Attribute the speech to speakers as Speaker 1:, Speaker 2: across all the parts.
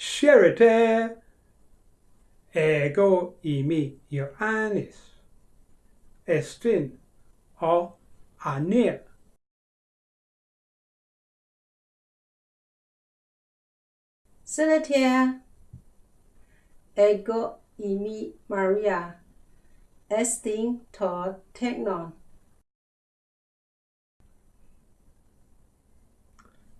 Speaker 1: Charity eh? ego imi Ioannis. Estin o anir.
Speaker 2: Celetia ego imi Maria. Estin to technon.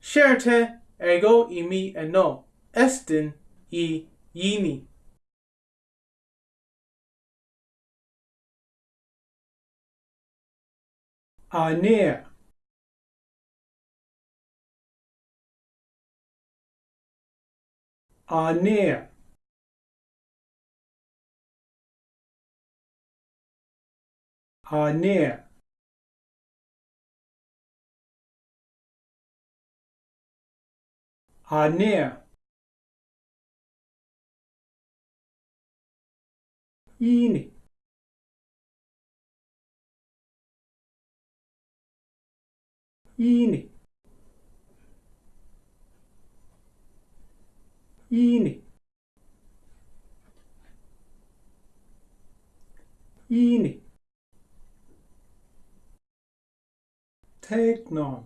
Speaker 3: Charity eh? ego imi eno estin i yini.
Speaker 1: anir anir anir anir ini ini ini ini teknon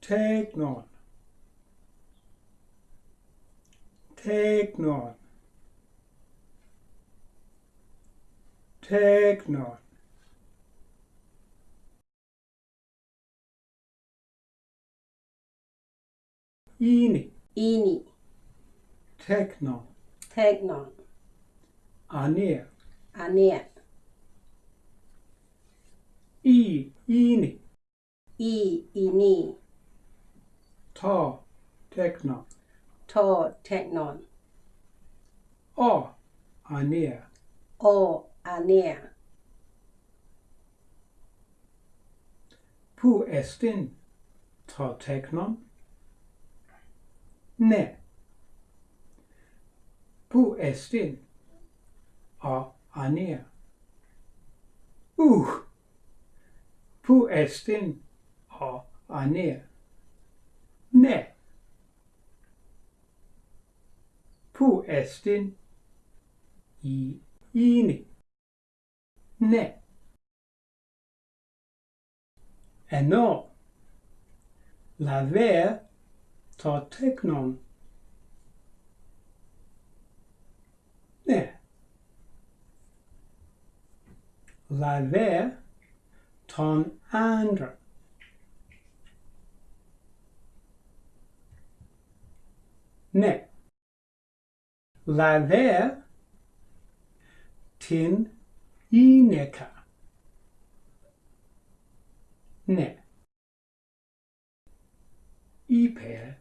Speaker 1: teknon teknon teknon ini.
Speaker 2: Ini.
Speaker 1: Teknon
Speaker 2: technon
Speaker 1: anir
Speaker 2: anir
Speaker 1: i ini.
Speaker 2: I ini.
Speaker 1: Ta teknon
Speaker 2: to technon
Speaker 1: o anir
Speaker 2: o anea.
Speaker 1: Pu estin tra technon? Ne. Pu estin a anea. Ουχ! Pu estin a anea. Ne. Pu estin i είναι? ne. E no, laver το τέκνον. Ναι. ton τον Ne. Ναι. Λαβέρ την tin ineka ne. Iper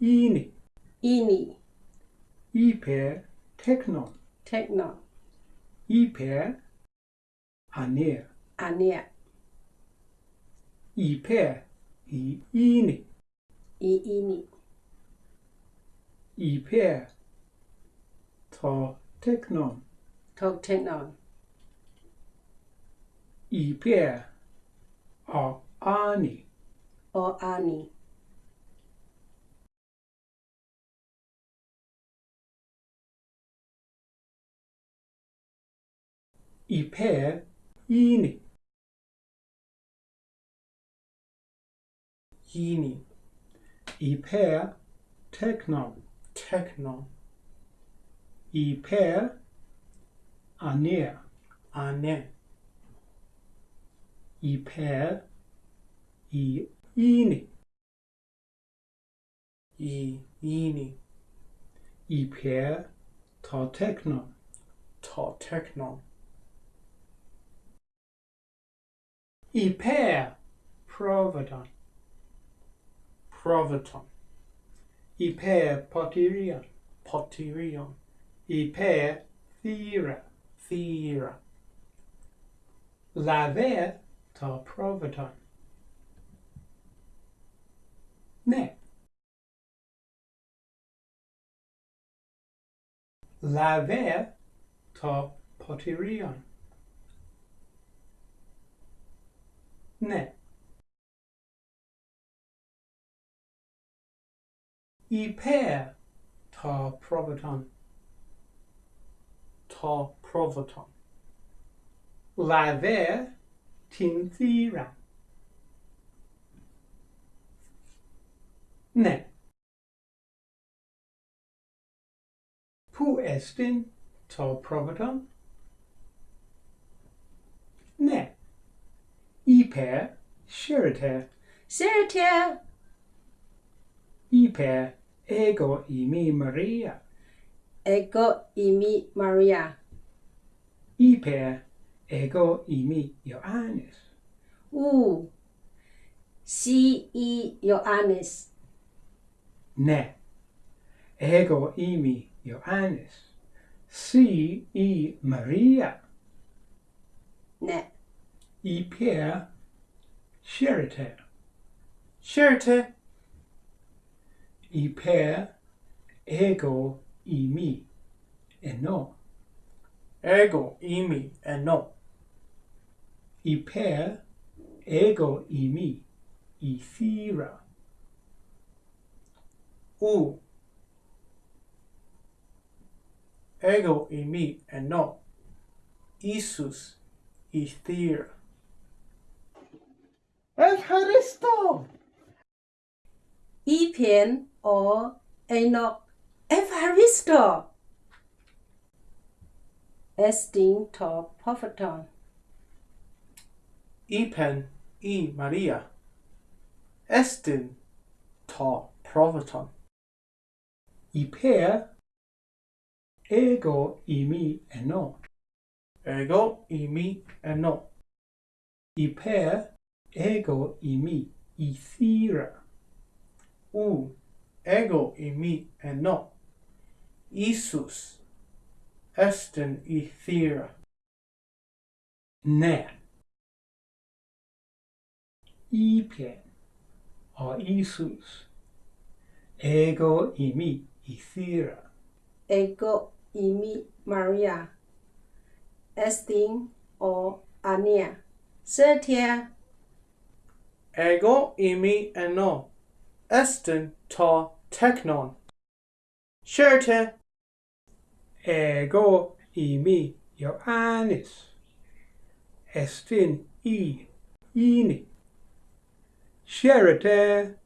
Speaker 1: ini
Speaker 2: ini
Speaker 1: iper teknon
Speaker 2: technon
Speaker 1: iper anir
Speaker 2: anir
Speaker 1: iper i ini
Speaker 2: i ini
Speaker 1: iper ta teknon
Speaker 2: to technon
Speaker 1: iper a ani?
Speaker 2: O ani.
Speaker 1: Iper ini
Speaker 3: Yini.
Speaker 1: iper teknon
Speaker 3: Technon.
Speaker 1: iper anir
Speaker 3: Ane.
Speaker 1: iper i ini
Speaker 3: I yini.
Speaker 1: iper ta teknon
Speaker 3: Ta technon.
Speaker 1: iper provodon
Speaker 3: Proviton.
Speaker 1: iper potyrion
Speaker 3: Potyrion.
Speaker 1: iper thera
Speaker 3: Thera.
Speaker 1: laver ta provaton. Ne. Laver ta potirion. Ne. Iper ta provaton.
Speaker 3: Ta provaton.
Speaker 1: Laver 停机然。Ne. Pu estin to providon? Ne. Iper sheriter.
Speaker 2: Sheriter.
Speaker 1: Iper ego imi Maria.
Speaker 2: Ego imi Maria.
Speaker 1: Iper ego imi Ioannis.
Speaker 2: U. Si i Ioannis.
Speaker 1: Ne. Ego imi Ioannis. Si i Maria.
Speaker 2: Ne.
Speaker 1: Iper sheriter.
Speaker 3: Sherte.
Speaker 1: Iper ego imi eno.
Speaker 3: Ego imi eno.
Speaker 1: Iper, ego imi, ithera.
Speaker 3: U, ego imi, and no, Isus, ithera. ¡Es
Speaker 2: Cristo! Epian or Enoch Evaristo. Estin to Propheton.
Speaker 3: ipen i Maria. Estin ta provaton.
Speaker 1: Iper ego imi eno.
Speaker 3: Ego imi eno.
Speaker 1: Iper ego i ithira.
Speaker 3: U ego imi eno. Isus estin ithira.
Speaker 1: Ne. Ipen or Isus. Ego imi ithira.
Speaker 2: Ego imi Maria. Estin or Ania. Sertia.
Speaker 3: Ego imi eno. Estin ta teknon. Sherte.
Speaker 1: Ego imi Ioannis. Estin i ini. Sherite eh?